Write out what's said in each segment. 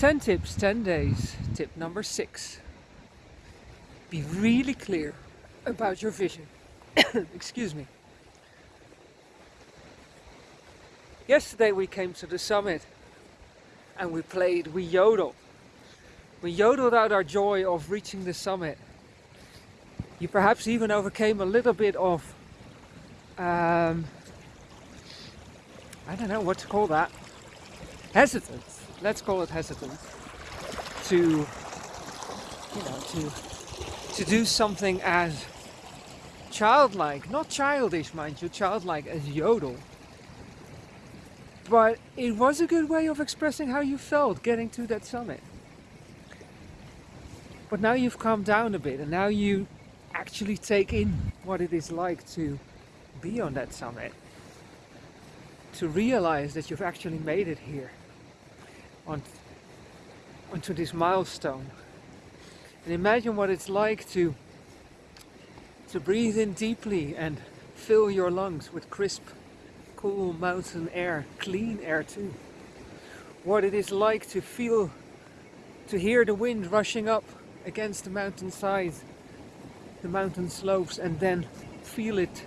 10 tips, 10 days. Tip number six. Be really clear about your vision. Excuse me. Yesterday we came to the summit and we played, we yodeled. We yodeled out our joy of reaching the summit. You perhaps even overcame a little bit of, um, I don't know what to call that, hesitance. Let's call it hesitant, to, you know, to to do something as childlike, not childish, mind you, childlike as yodel. But it was a good way of expressing how you felt getting to that summit. But now you've calmed down a bit and now you actually take in what it is like to be on that summit. To realize that you've actually made it here on, onto this milestone. And imagine what it's like to to breathe in deeply and fill your lungs with crisp, cool mountain air, clean air too. What it is like to feel, to hear the wind rushing up against the mountain sides, the mountain slopes and then feel it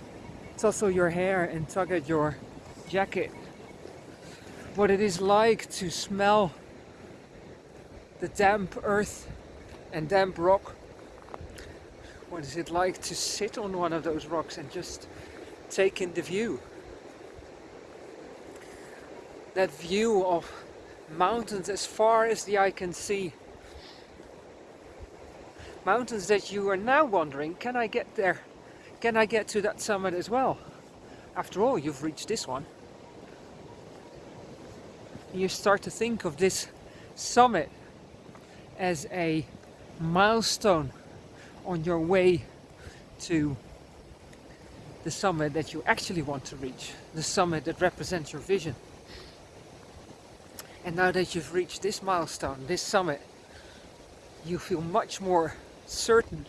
tussle your hair and tug at your jacket. What it is like to smell the damp earth and damp rock. What is it like to sit on one of those rocks and just take in the view? That view of mountains as far as the eye can see. Mountains that you are now wondering, can I get there? Can I get to that summit as well? After all, you've reached this one. You start to think of this summit as a milestone on your way to the summit that you actually want to reach, the summit that represents your vision. And now that you've reached this milestone, this summit, you feel much more certain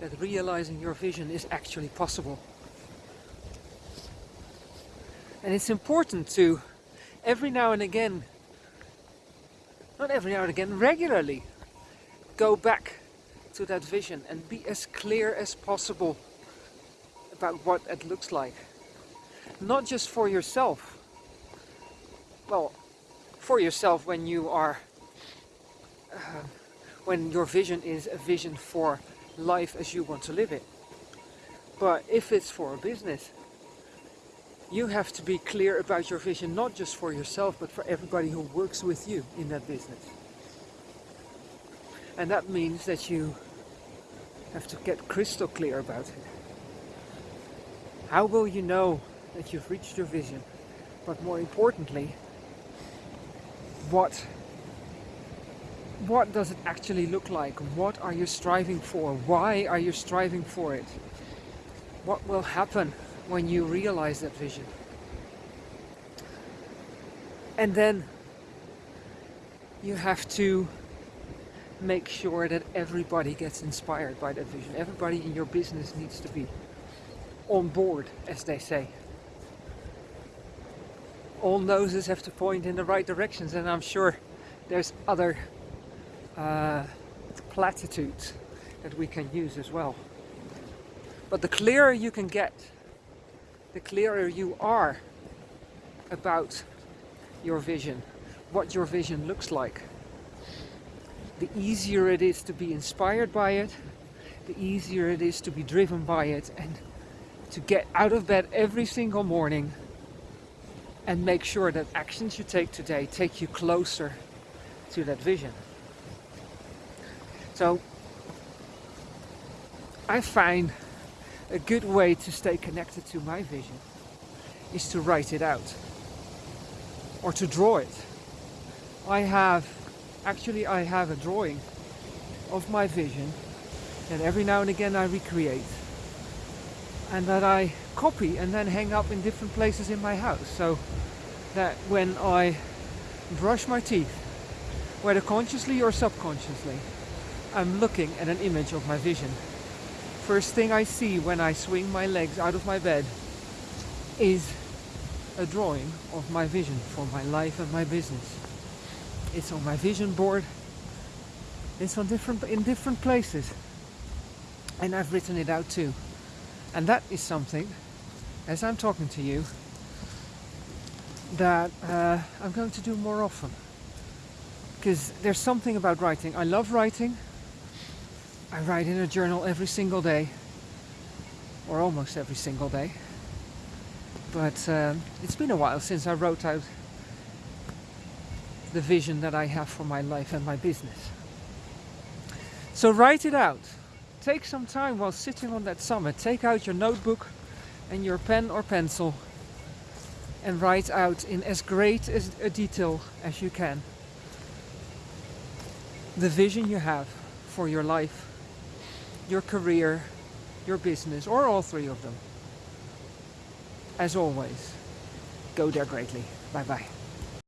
that realizing your vision is actually possible. And it's important to every now and again, not every now and again, regularly go back to that vision and be as clear as possible about what it looks like. Not just for yourself. Well, for yourself when you are, uh, when your vision is a vision for life as you want to live it. But if it's for a business, you have to be clear about your vision, not just for yourself, but for everybody who works with you in that business. And that means that you have to get crystal clear about it. How will you know that you've reached your vision? But more importantly, what what does it actually look like? What are you striving for? Why are you striving for it? What will happen when you realize that vision? And then you have to make sure that everybody gets inspired by that vision. Everybody in your business needs to be on board, as they say. All noses have to point in the right directions and I'm sure there's other uh, platitudes that we can use as well. But the clearer you can get, the clearer you are about your vision, what your vision looks like, the easier it is to be inspired by it, the easier it is to be driven by it and to get out of bed every single morning and make sure that actions you take today take you closer to that vision. So I find a good way to stay connected to my vision is to write it out or to draw it. I have Actually, I have a drawing of my vision that every now and again I recreate and that I copy and then hang up in different places in my house so that when I brush my teeth, whether consciously or subconsciously, I'm looking at an image of my vision. First thing I see when I swing my legs out of my bed is a drawing of my vision for my life and my business it's on my vision board, it's on different in different places. And I've written it out too. And that is something, as I'm talking to you, that uh, I'm going to do more often. Because there's something about writing. I love writing. I write in a journal every single day, or almost every single day. But um, it's been a while since I wrote out the vision that I have for my life and my business. So write it out. Take some time while sitting on that summit. Take out your notebook and your pen or pencil and write out in as great as a detail as you can the vision you have for your life, your career, your business, or all three of them. As always, go there greatly. Bye bye.